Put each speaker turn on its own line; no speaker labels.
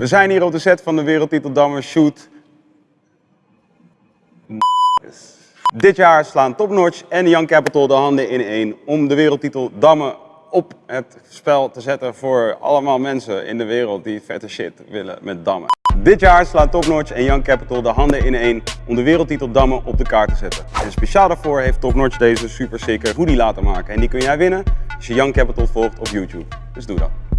We zijn hier op de set van de Wereldtitel Dammen Shoot. Dit jaar slaan Topnotch en Young Capital de handen in één om de Wereldtitel Dammen op het spel te zetten voor allemaal mensen in de wereld die vette shit willen met dammen. Dit jaar slaan Topnotch en Young Capital de handen in één om de wereldtitel dammen op de kaart te zetten. En speciaal daarvoor heeft Top Notch deze super sicker hoodie laten maken. En die kun jij winnen als je Young Capital volgt op YouTube. Dus doe dat.